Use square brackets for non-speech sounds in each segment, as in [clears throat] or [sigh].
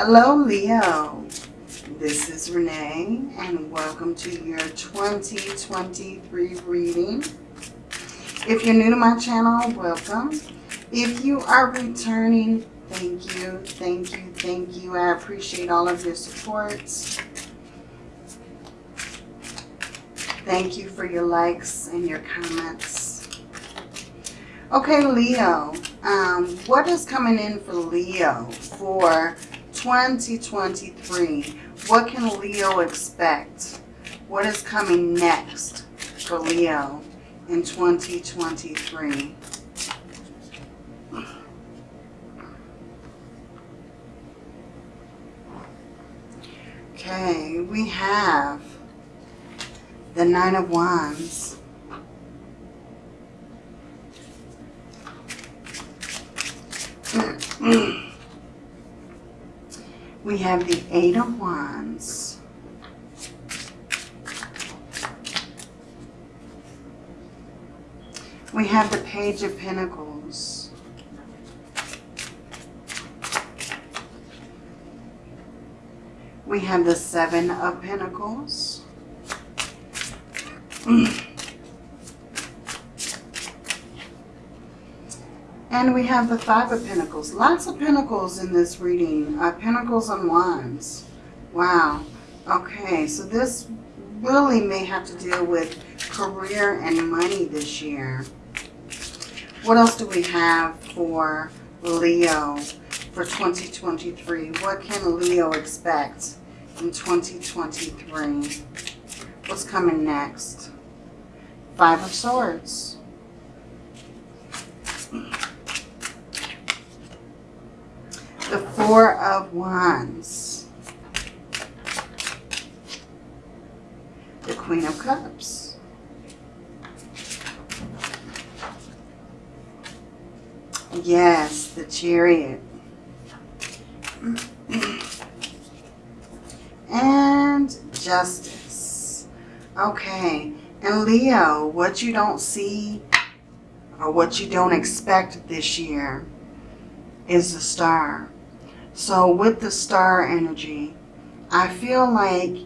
Hello, Leo. This is Renee, and welcome to your 2023 reading. If you're new to my channel, welcome. If you are returning, thank you, thank you, thank you. I appreciate all of your supports. Thank you for your likes and your comments. Okay, Leo, um, what is coming in for Leo for 2023? What can Leo expect? What is coming next for Leo in 2023? Okay, we have the Nine of Wands. We have the Eight of Wands. We have the Page of Pentacles. We have the Seven of Pentacles. And we have the Five of Pentacles. Lots of Pentacles in this reading. Uh, pentacles and Wands. Wow. Okay, so this really may have to deal with career and money this year. What else do we have for Leo for 2023? What can Leo expect in 2023? What's coming next? Five of Swords. The Four of Wands. The Queen of Cups. Yes, the Chariot. And Justice. Okay. And Leo, what you don't see or what you don't expect this year is the star. So with the star energy, I feel like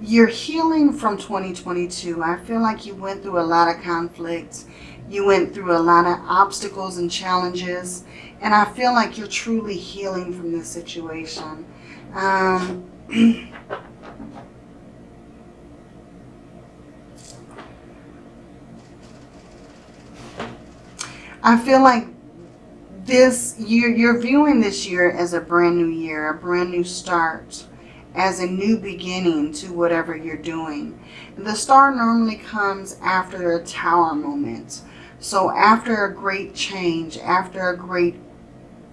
you're healing from 2022. I feel like you went through a lot of conflicts. You went through a lot of obstacles and challenges. And I feel like you're truly healing from this situation. Um, [clears throat] I feel like this year, you're viewing this year as a brand new year, a brand new start, as a new beginning to whatever you're doing. The star normally comes after a tower moment. So after a great change, after a great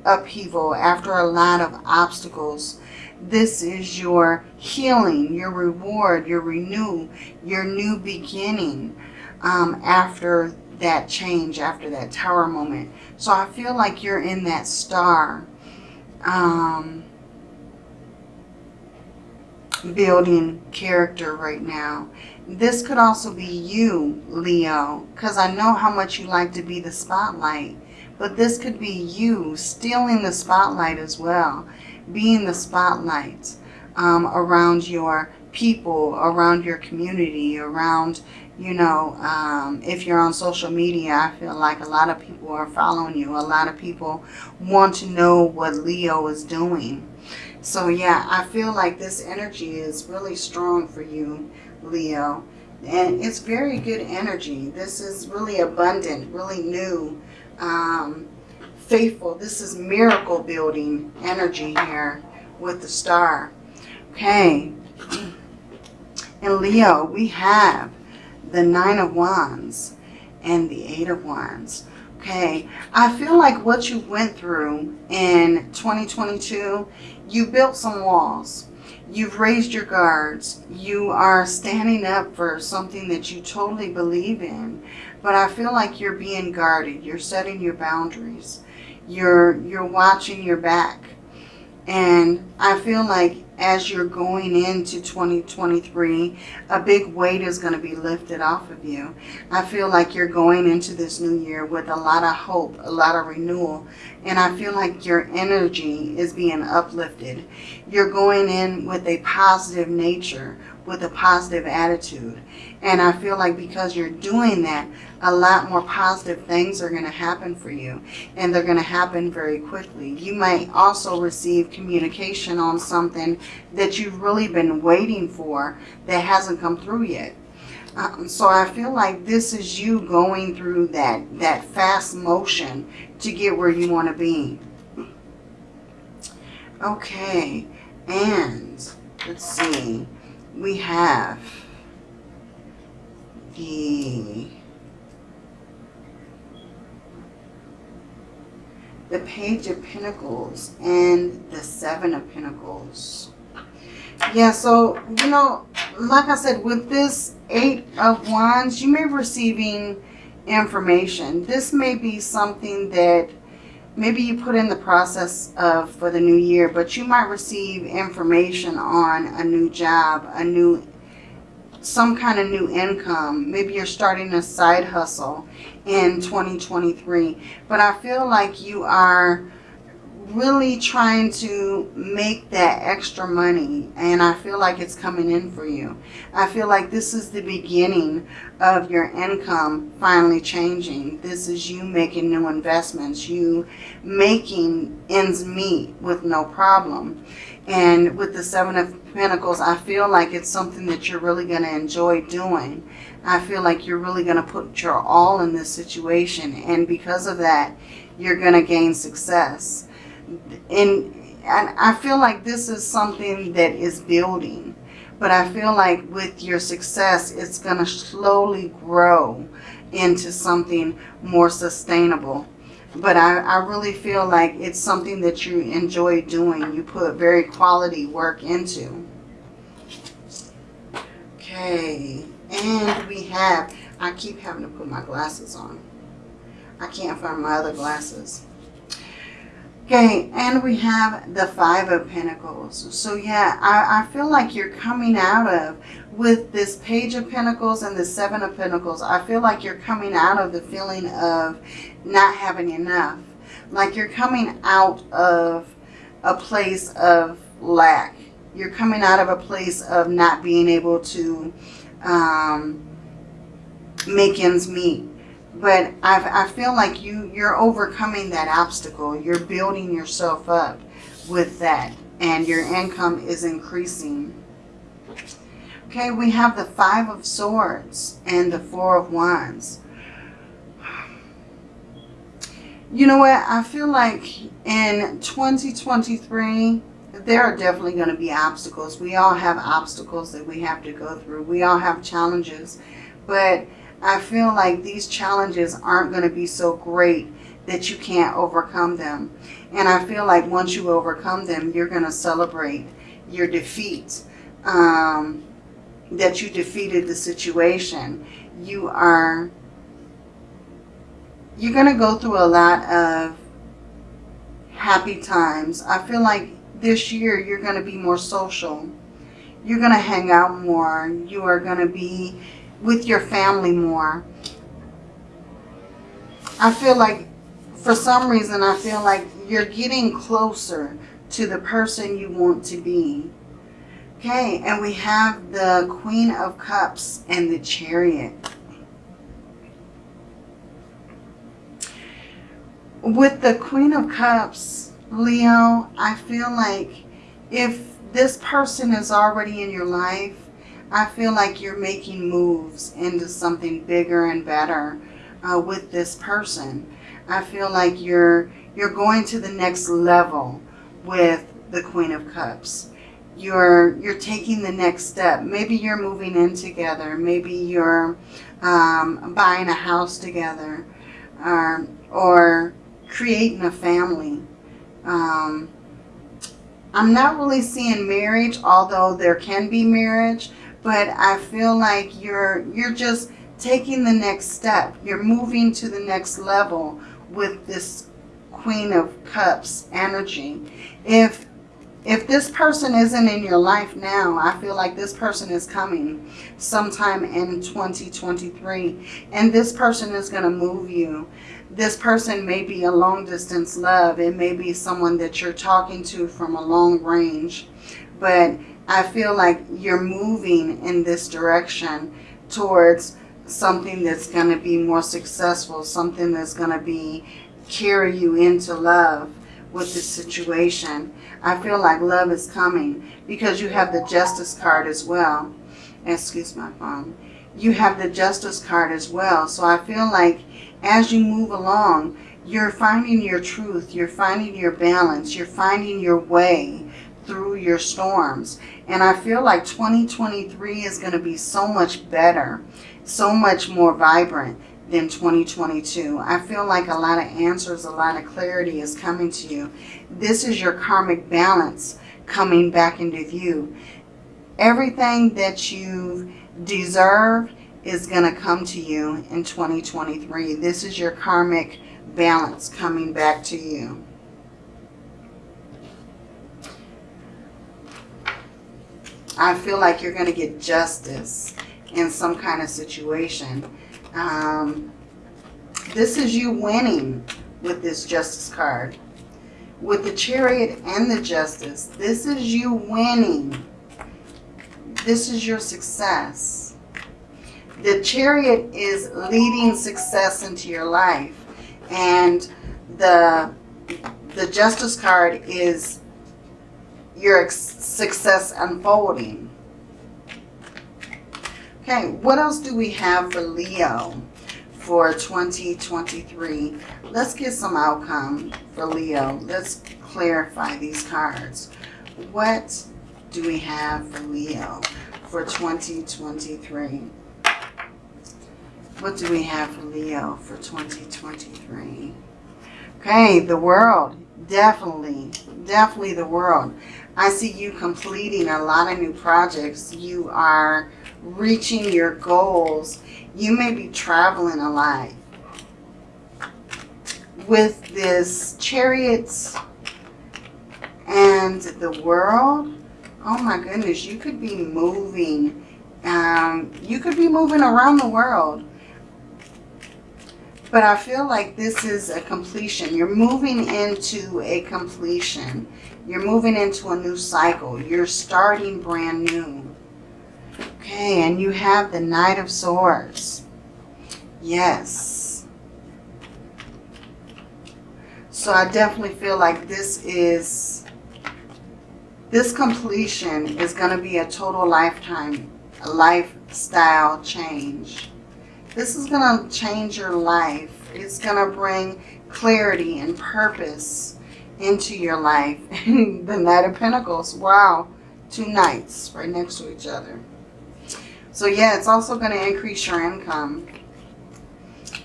upheaval, after a lot of obstacles, this is your healing, your reward, your renew, your new beginning um, after that change after that tower moment. So I feel like you're in that star um, building character right now. This could also be you, Leo, because I know how much you like to be the spotlight. But this could be you stealing the spotlight as well, being the spotlight um, around your people, around your community, around you know, um, if you're on social media, I feel like a lot of people are following you. A lot of people want to know what Leo is doing. So yeah, I feel like this energy is really strong for you, Leo. And it's very good energy. This is really abundant, really new, um, faithful. This is miracle building energy here with the star. Okay. And Leo, we have the Nine of Wands and the Eight of Wands. Okay, I feel like what you went through in 2022, you built some walls. You've raised your guards. You are standing up for something that you totally believe in. But I feel like you're being guarded. You're setting your boundaries. You're, you're watching your back. And I feel like as you're going into 2023, a big weight is going to be lifted off of you. I feel like you're going into this new year with a lot of hope, a lot of renewal, and I feel like your energy is being uplifted. You're going in with a positive nature, with a positive attitude. And I feel like because you're doing that, a lot more positive things are going to happen for you. And they're going to happen very quickly. You might also receive communication on something that you've really been waiting for that hasn't come through yet. Um, so I feel like this is you going through that, that fast motion to get where you want to be. Okay, and let's see we have the the Page of Pentacles and the Seven of Pentacles. Yeah, so, you know, like I said, with this Eight of Wands, you may be receiving information. This may be something that maybe you put in the process of for the new year, but you might receive information on a new job, a new, some kind of new income. Maybe you're starting a side hustle in 2023. But I feel like you are really trying to make that extra money and I feel like it's coming in for you. I feel like this is the beginning of your income finally changing. This is you making new investments, you making ends meet with no problem. And with the Seven of Pentacles, I feel like it's something that you're really going to enjoy doing. I feel like you're really going to put your all in this situation. And because of that, you're going to gain success and, and I feel like this is something that is building. But I feel like with your success, it's going to slowly grow into something more sustainable. But I, I really feel like it's something that you enjoy doing. You put very quality work into. Okay. And we have, I keep having to put my glasses on. I can't find my other glasses. Okay, and we have the Five of Pentacles. So yeah, I, I feel like you're coming out of, with this Page of Pentacles and the Seven of Pentacles, I feel like you're coming out of the feeling of not having enough. Like you're coming out of a place of lack. You're coming out of a place of not being able to um, make ends meet but I, I feel like you, you're overcoming that obstacle. You're building yourself up with that. And your income is increasing. Okay, we have the Five of Swords and the Four of Wands. You know what? I feel like in 2023, there are definitely going to be obstacles. We all have obstacles that we have to go through. We all have challenges. But I feel like these challenges aren't going to be so great that you can't overcome them. And I feel like once you overcome them, you're going to celebrate your defeat. Um, that you defeated the situation. You are, you're going to go through a lot of happy times. I feel like this year you're going to be more social. You're going to hang out more. You are going to be with your family more. I feel like for some reason I feel like you're getting closer to the person you want to be. Okay, and we have the Queen of Cups and the Chariot. With the Queen of Cups, Leo, I feel like if this person is already in your life, I feel like you're making moves into something bigger and better uh, with this person. I feel like you're you're going to the next level with the Queen of Cups. You're you're taking the next step. Maybe you're moving in together. Maybe you're um, buying a house together, um, or creating a family. Um, I'm not really seeing marriage, although there can be marriage but I feel like you're you're just taking the next step. You're moving to the next level with this Queen of Cups energy. If if this person isn't in your life now, I feel like this person is coming sometime in 2023. And this person is going to move you. This person may be a long distance love. It may be someone that you're talking to from a long range. But I feel like you're moving in this direction towards something that's going to be more successful. Something that's going to be carry you into love with this situation. I feel like love is coming because you have the justice card as well. Excuse my phone. You have the justice card as well. So I feel like as you move along, you're finding your truth. You're finding your balance. You're finding your way through your storms. And I feel like 2023 is going to be so much better, so much more vibrant than 2022. I feel like a lot of answers, a lot of clarity is coming to you. This is your karmic balance coming back into view. Everything that you deserve is going to come to you in 2023. This is your karmic balance coming back to you. I feel like you're going to get justice in some kind of situation. Um, this is you winning with this justice card. With the chariot and the justice, this is you winning. This is your success. The chariot is leading success into your life. And the, the justice card is your success unfolding. Okay, what else do we have for Leo for 2023? Let's get some outcome for Leo. Let's clarify these cards. What do we have for Leo for 2023? What do we have for Leo for 2023? Okay, the world. Definitely, definitely the world. I see you completing a lot of new projects. You are reaching your goals. You may be traveling a lot. With this chariots and the world, oh my goodness, you could be moving. Um, you could be moving around the world. But I feel like this is a completion. You're moving into a completion. You're moving into a new cycle. You're starting brand new. Okay, and you have the Knight of Swords. Yes. So I definitely feel like this is, this completion is going to be a total lifetime, a lifestyle change. This is going to change your life. It's going to bring clarity and purpose into your life. [laughs] the Knight of Pentacles. Wow. Two knights right next to each other. So yeah, it's also going to increase your income.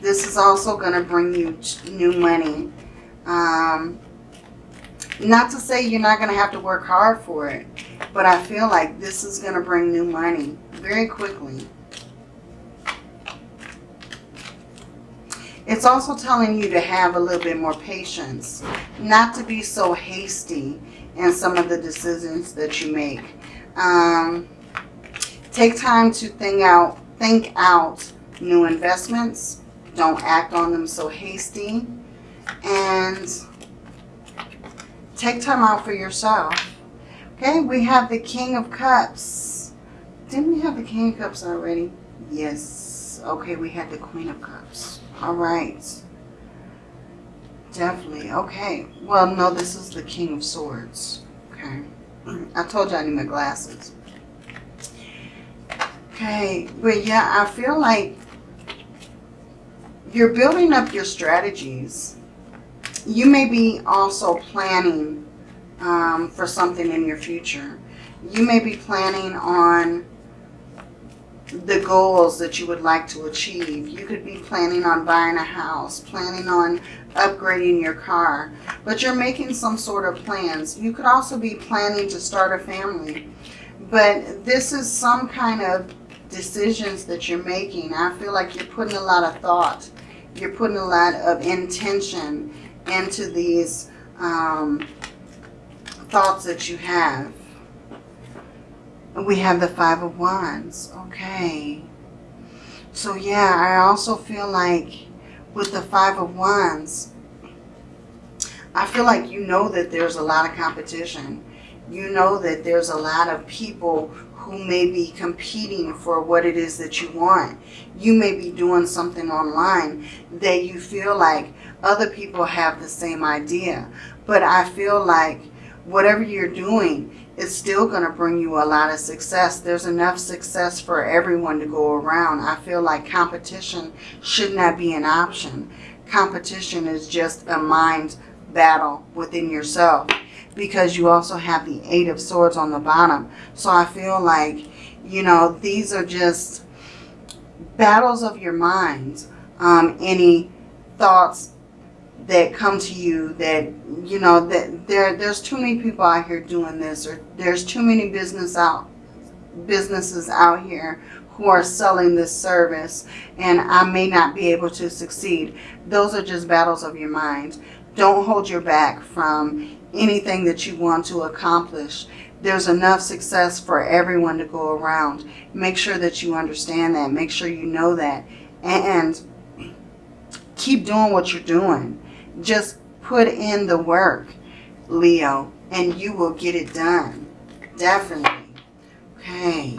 This is also going to bring you new money. Um, not to say you're not going to have to work hard for it, but I feel like this is going to bring new money very quickly. It's also telling you to have a little bit more patience, not to be so hasty in some of the decisions that you make. Um, take time to think out, think out new investments. Don't act on them so hasty. And take time out for yourself. Okay, we have the King of Cups. Didn't we have the King of Cups already? Yes. Okay, we had the Queen of Cups. All right. Definitely. Okay. Well, no, this is the King of Swords. Okay. I told you I need my glasses. Okay. But yeah, I feel like you're building up your strategies. You may be also planning um, for something in your future. You may be planning on the goals that you would like to achieve. You could be planning on buying a house, planning on upgrading your car, but you're making some sort of plans. You could also be planning to start a family, but this is some kind of decisions that you're making. I feel like you're putting a lot of thought. You're putting a lot of intention into these um, thoughts that you have. We have the Five of Wands. Okay. So yeah, I also feel like with the Five of Wands, I feel like you know that there's a lot of competition. You know that there's a lot of people who may be competing for what it is that you want. You may be doing something online that you feel like other people have the same idea. But I feel like whatever you're doing is still going to bring you a lot of success. There's enough success for everyone to go around. I feel like competition should not be an option. Competition is just a mind battle within yourself because you also have the Eight of Swords on the bottom. So I feel like, you know, these are just battles of your mind. Um, any thoughts that come to you that, you know, that there there's too many people out here doing this or there's too many business out businesses out here who are selling this service and I may not be able to succeed. Those are just battles of your mind. Don't hold your back from anything that you want to accomplish. There's enough success for everyone to go around. Make sure that you understand that. Make sure you know that. And keep doing what you're doing. Just put in the work, Leo, and you will get it done. Definitely. Okay.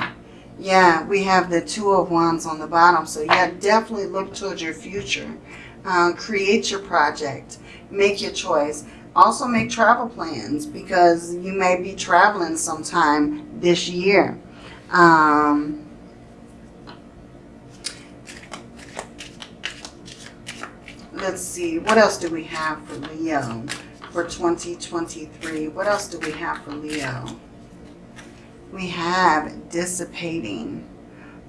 Yeah, we have the Two of Wands on the bottom. So yeah, definitely look towards your future. Uh, create your project make your choice. Also make travel plans because you may be traveling sometime this year. Um, let's see, what else do we have for Leo for 2023? What else do we have for Leo? We have dissipating.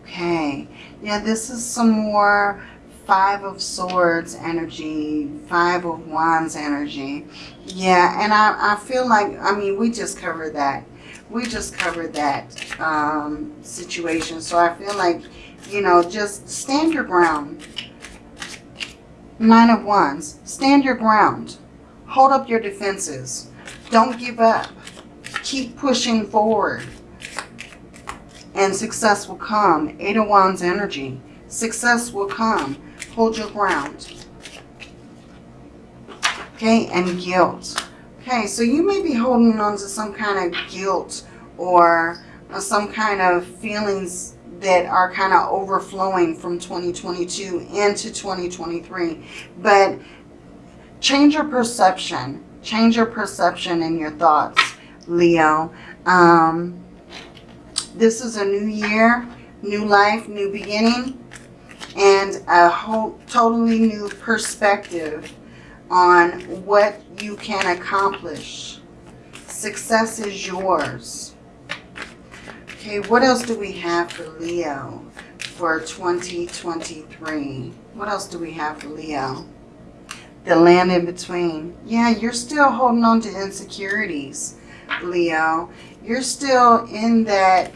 Okay, yeah, this is some more Five of Swords energy, Five of Wands energy. Yeah, and I, I feel like, I mean, we just covered that. We just covered that um, situation. So I feel like, you know, just stand your ground. Nine of Wands. Stand your ground. Hold up your defenses. Don't give up. Keep pushing forward. And success will come. Eight of Wands energy. Success will come hold your ground. Okay, and guilt. Okay, so you may be holding on to some kind of guilt or some kind of feelings that are kind of overflowing from 2022 into 2023. But change your perception. Change your perception and your thoughts, Leo. Um, this is a new year, new life, new beginning and a whole totally new perspective on what you can accomplish. Success is yours. Okay, what else do we have for Leo for 2023? What else do we have for Leo? The land in between. Yeah, you're still holding on to insecurities, Leo. You're still in that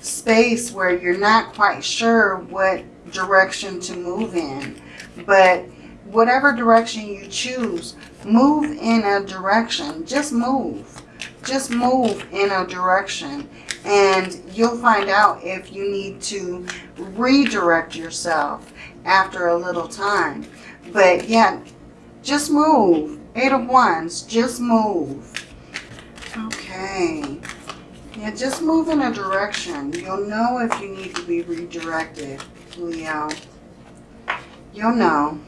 space where you're not quite sure what direction to move in. But whatever direction you choose, move in a direction. Just move. Just move in a direction. And you'll find out if you need to redirect yourself after a little time. But yeah, just move. Eight of Wands, just move. Okay. Yeah, just move in a direction. You'll know if you need to be redirected. Leo. You'll know.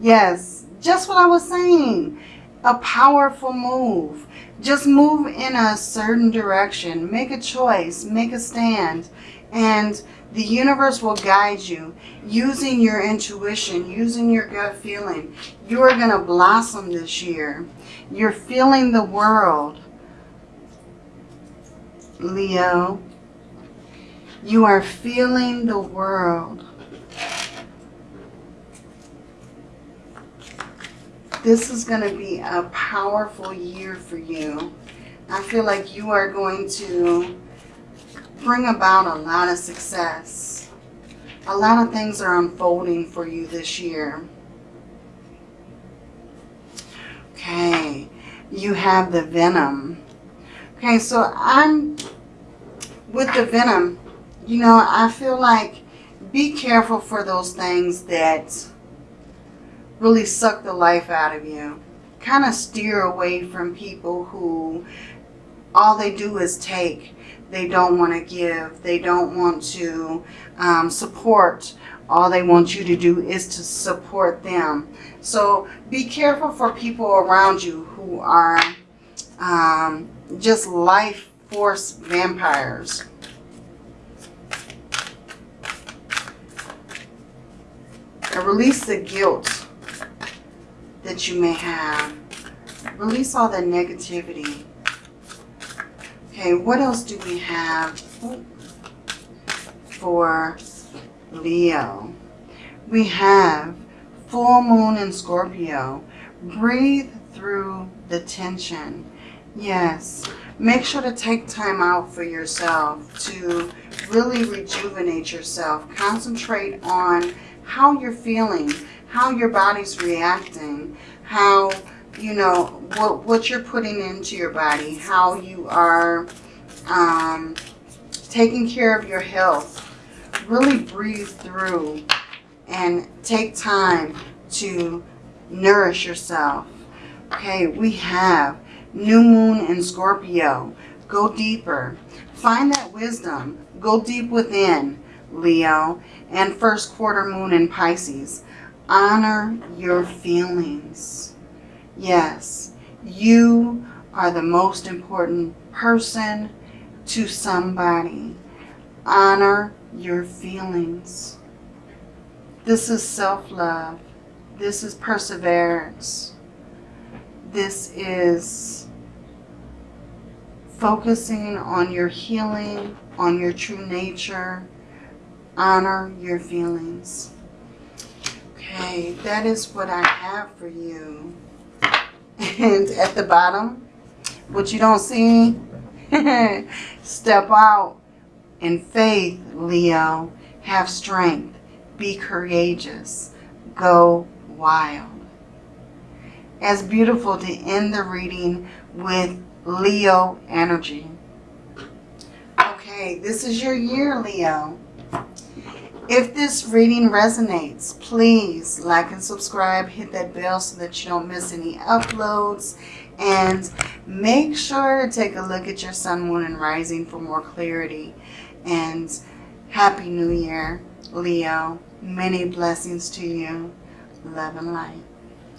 Yes, just what I was saying. A powerful move. Just move in a certain direction. Make a choice. Make a stand. And the universe will guide you using your intuition, using your gut feeling. You are going to blossom this year. You're feeling the world. Leo. You are feeling the world. This is going to be a powerful year for you. I feel like you are going to bring about a lot of success. A lot of things are unfolding for you this year. Okay. you have the venom. Okay, so I'm with the venom, you know, I feel like be careful for those things that really suck the life out of you. Kind of steer away from people who all they do is take. They don't want to give. They don't want to um, support. All they want you to do is to support them. So be careful for people around you who are um, just life force vampires. And release the guilt that you may have. Release all the negativity. Okay, what else do we have for Leo? We have full moon in Scorpio. Breathe through the tension. Yes, make sure to take time out for yourself to really rejuvenate yourself. Concentrate on how you're feeling, how your body's reacting, how, you know, what, what you're putting into your body, how you are um, taking care of your health. Really breathe through and take time to nourish yourself. Okay, we have new moon in Scorpio. Go deeper. Find that wisdom. Go deep within, Leo. And first quarter moon in Pisces. Honor your feelings. Yes, you are the most important person to somebody. Honor your feelings. This is self-love. This is perseverance. This is focusing on your healing, on your true nature. Honor your feelings. Okay, that is what I have for you. And at the bottom, what you don't see, [laughs] step out in faith, Leo. Have strength. Be courageous. Go wild. As beautiful to end the reading with Leo energy. Okay, this is your year, Leo. If this reading resonates, please like and subscribe. Hit that bell so that you don't miss any uploads. And make sure to take a look at your sun, moon, and rising for more clarity. And Happy New Year, Leo. Many blessings to you. Love and light.